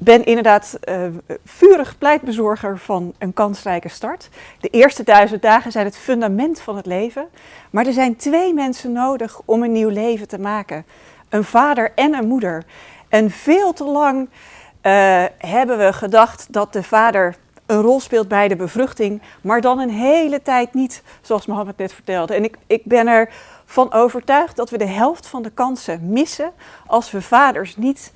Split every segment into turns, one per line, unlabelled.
ben inderdaad uh, vurig pleitbezorger van een kansrijke start. De eerste duizend dagen zijn het fundament van het leven. Maar er zijn twee mensen nodig om een nieuw leven te maken. Een vader en een moeder. En veel te lang uh, hebben we gedacht dat de vader een rol speelt bij de bevruchting, maar dan een hele tijd niet, zoals Mohammed net vertelde. En ik, ik ben ervan overtuigd dat we de helft van de kansen missen als we vaders niet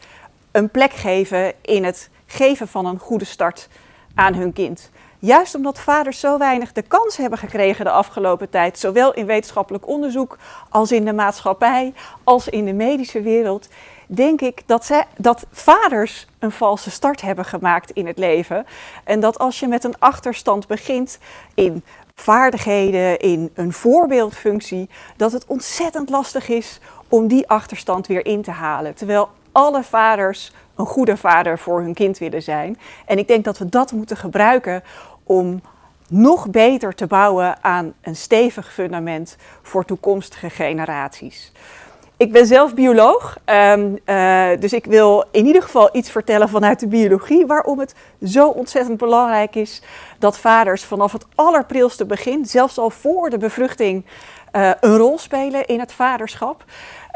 een plek geven in het geven van een goede start aan hun kind. Juist omdat vaders zo weinig de kans hebben gekregen de afgelopen tijd, zowel in wetenschappelijk onderzoek als in de maatschappij, als in de medische wereld, denk ik dat, zij, dat vaders een valse start hebben gemaakt in het leven. En dat als je met een achterstand begint in vaardigheden, in een voorbeeldfunctie, dat het ontzettend lastig is om die achterstand weer in te halen. Terwijl alle vaders een goede vader voor hun kind willen zijn. En ik denk dat we dat moeten gebruiken om nog beter te bouwen aan een stevig fundament voor toekomstige generaties. Ik ben zelf bioloog, um, uh, dus ik wil in ieder geval iets vertellen vanuit de biologie waarom het zo ontzettend belangrijk is dat vaders vanaf het allerprilste begin, zelfs al voor de bevruchting, uh, een rol spelen in het vaderschap.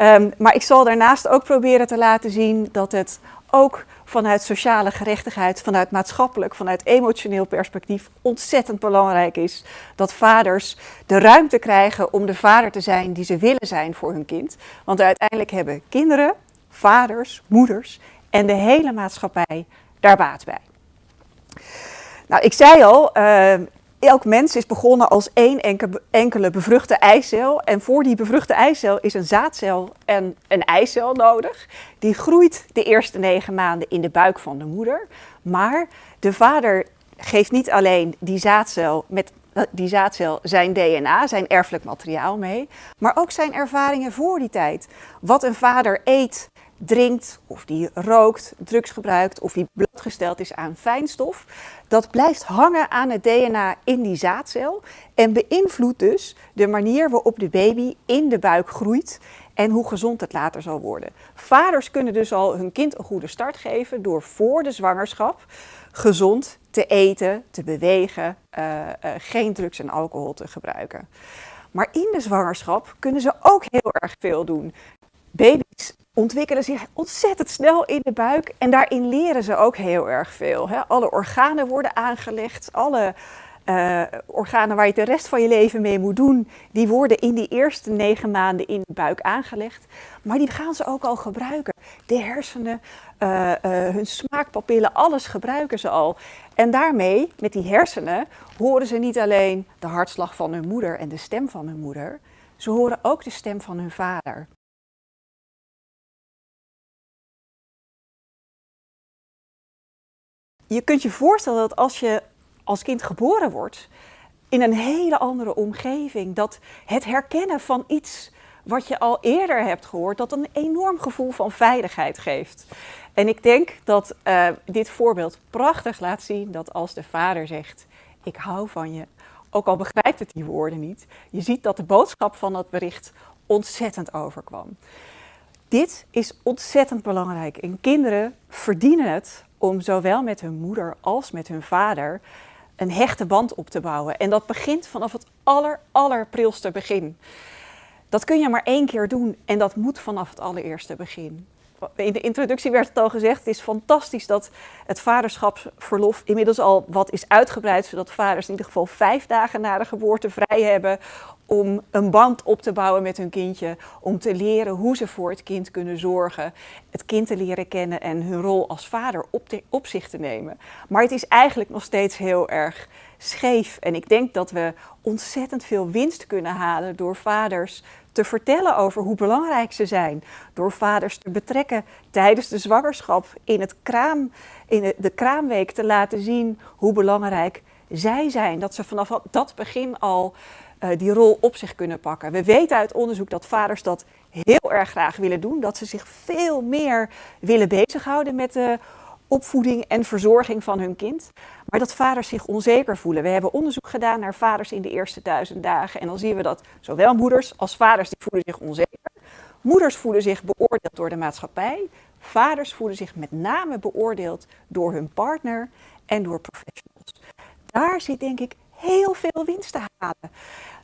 Um, maar ik zal daarnaast ook proberen te laten zien dat het ook vanuit sociale gerechtigheid, vanuit maatschappelijk, vanuit emotioneel perspectief ontzettend belangrijk is dat vaders de ruimte krijgen om de vader te zijn die ze willen zijn voor hun kind. Want uiteindelijk hebben kinderen, vaders, moeders en de hele maatschappij daar baat bij. Nou, ik zei al, uh, elk mens is begonnen als één enkele bevruchte eicel. En voor die bevruchte eicel is een zaadcel en een eicel nodig. Die groeit de eerste negen maanden in de buik van de moeder. Maar de vader geeft niet alleen die zaadcel met die zaadcel zijn DNA, zijn erfelijk materiaal mee, maar ook zijn ervaringen voor die tijd. Wat een vader eet, drinkt, of die rookt, drugs gebruikt, of die blootgesteld is aan fijnstof, dat blijft hangen aan het DNA in die zaadcel en beïnvloedt dus de manier waarop de baby in de buik groeit en hoe gezond het later zal worden. Vaders kunnen dus al hun kind een goede start geven door voor de zwangerschap gezond te eten, te bewegen, uh, uh, geen drugs en alcohol te gebruiken. Maar in de zwangerschap kunnen ze ook heel erg veel doen. Baby's ontwikkelen zich ontzettend snel in de buik en daarin leren ze ook heel erg veel. Hè. Alle organen worden aangelegd, alle uh, organen waar je de rest van je leven mee moet doen, die worden in die eerste negen maanden in de buik aangelegd. Maar die gaan ze ook al gebruiken. De hersenen, uh, uh, hun smaakpapillen, alles gebruiken ze al. En daarmee, met die hersenen, horen ze niet alleen de hartslag van hun moeder en de stem van hun moeder, ze horen ook de stem van hun vader. Je kunt je voorstellen dat als je als kind geboren wordt, in een hele andere omgeving, dat het herkennen van iets wat je al eerder hebt gehoord, dat een enorm gevoel van veiligheid geeft. En ik denk dat uh, dit voorbeeld prachtig laat zien dat als de vader zegt, ik hou van je, ook al begrijpt het die woorden niet, je ziet dat de boodschap van dat bericht ontzettend overkwam. Dit is ontzettend belangrijk en kinderen verdienen het om zowel met hun moeder als met hun vader een hechte band op te bouwen. En dat begint vanaf het aller, allerprilste begin. Dat kun je maar één keer doen en dat moet vanaf het allereerste begin. In de introductie werd het al gezegd, het is fantastisch dat het vaderschapsverlof inmiddels al wat is uitgebreid, zodat vaders in ieder geval vijf dagen na de geboorte vrij hebben om een band op te bouwen met hun kindje, om te leren hoe ze voor het kind kunnen zorgen, het kind te leren kennen en hun rol als vader op, te, op zich te nemen. Maar het is eigenlijk nog steeds heel erg scheef en ik denk dat we ontzettend veel winst kunnen halen door vaders te vertellen over hoe belangrijk ze zijn, door vaders te betrekken tijdens de zwangerschap in, het kraam, in de kraamweek te laten zien hoe belangrijk zij zijn, dat ze vanaf dat begin al uh, die rol op zich kunnen pakken. We weten uit onderzoek dat vaders dat heel erg graag willen doen, dat ze zich veel meer willen bezighouden met de opvoeding en verzorging van hun kind, maar dat vaders zich onzeker voelen. We hebben onderzoek gedaan naar vaders in de eerste duizend dagen en dan zien we dat zowel moeders als vaders die voelen zich onzeker. Moeders voelen zich beoordeeld door de maatschappij, Vaders voelen zich met name beoordeeld door hun partner en door professionals. Daar zit denk ik heel veel winst te halen.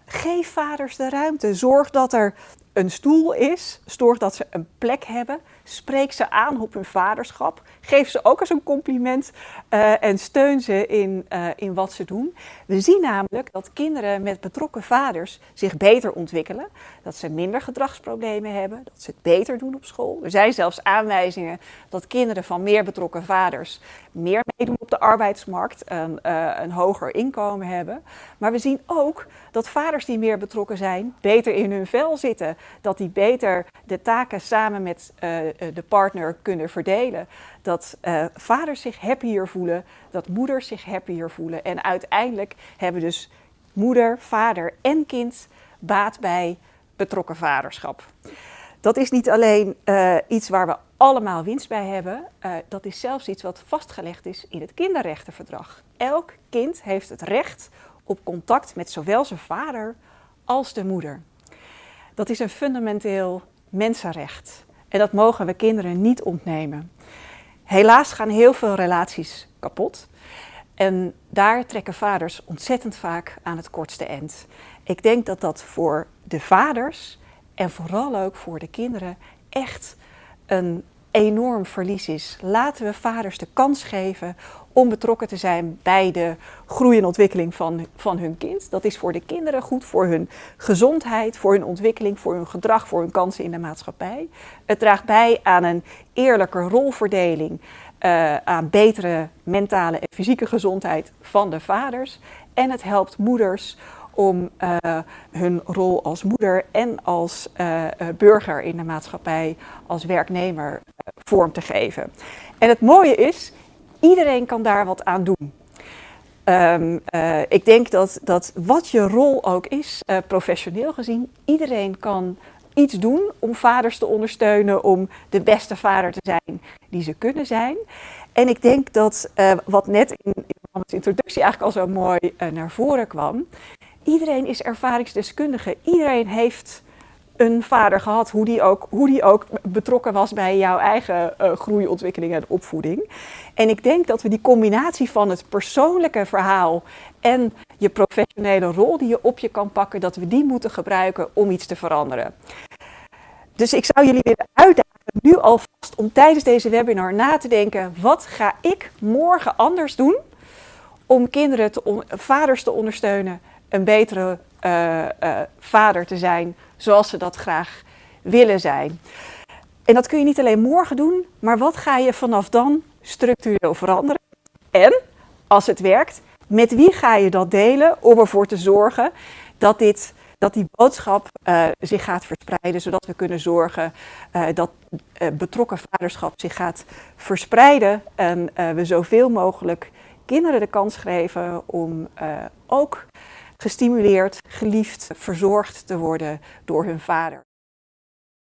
Geef vaders de ruimte. Zorg dat er een stoel is. Zorg dat ze een plek hebben. Spreek ze aan op hun vaderschap. Geef ze ook eens een compliment uh, en steun ze in, uh, in wat ze doen. We zien namelijk dat kinderen met betrokken vaders zich beter ontwikkelen. Dat ze minder gedragsproblemen hebben. Dat ze het beter doen op school. Er zijn zelfs aanwijzingen dat kinderen van meer betrokken vaders meer meedoen op de arbeidsmarkt. Een, uh, een hoger inkomen hebben. Maar we zien ook dat vaders die meer betrokken zijn beter in hun vel zitten dat die beter de taken samen met uh, de partner kunnen verdelen. Dat uh, vaders zich happier voelen, dat moeders zich happier voelen. En uiteindelijk hebben dus moeder, vader en kind baat bij betrokken vaderschap. Dat is niet alleen iets waar we allemaal winst bij hebben, dat is zelfs iets wat vastgelegd is in het kinderrechtenverdrag. Elk kind heeft het recht op contact met zowel zijn vader als de moeder. Dat is een fundamenteel mensenrecht. En dat mogen we kinderen niet ontnemen. Helaas gaan heel veel relaties kapot. En daar trekken vaders ontzettend vaak aan het kortste eind. Ik denk dat dat voor de vaders en vooral ook voor de kinderen echt een enorm verlies is. Laten we vaders de kans geven om betrokken te zijn bij de groei en ontwikkeling van, van hun kind. Dat is voor de kinderen goed, voor hun gezondheid, voor hun ontwikkeling, voor hun gedrag, voor hun kansen in de maatschappij. Het draagt bij aan een eerlijke rolverdeling, uh, aan betere mentale en fysieke gezondheid van de vaders. En het helpt moeders om uh, hun rol als moeder en als uh, burger in de maatschappij, als werknemer, vorm te geven. En het mooie is, iedereen kan daar wat aan doen. Um, uh, ik denk dat, dat wat je rol ook is, uh, professioneel gezien, iedereen kan iets doen om vaders te ondersteunen, om de beste vader te zijn die ze kunnen zijn. En ik denk dat uh, wat net in, in de introductie eigenlijk al zo mooi naar voren kwam, iedereen is ervaringsdeskundige. Iedereen heeft een vader gehad, hoe die ook, hoe die ook betrokken was bij jouw eigen uh, groei, ontwikkeling en opvoeding. En ik denk dat we die combinatie van het persoonlijke verhaal en je professionele rol die je op je kan pakken, dat we die moeten gebruiken om iets te veranderen. Dus ik zou jullie willen uitdagen nu alvast om tijdens deze webinar na te denken, wat ga ik morgen anders doen om kinderen, te vaders te ondersteunen, een betere uh, vader te zijn zoals ze dat graag willen zijn. En dat kun je niet alleen morgen doen, maar wat ga je vanaf dan structureel veranderen? En, als het werkt, met wie ga je dat delen om ervoor te zorgen dat, dit, dat die boodschap uh, zich gaat verspreiden, zodat we kunnen zorgen dat uh, betrokken vaderschap zich gaat verspreiden en we zoveel mogelijk kinderen de kans geven om ook gestimuleerd, geliefd, verzorgd te worden door hun vader.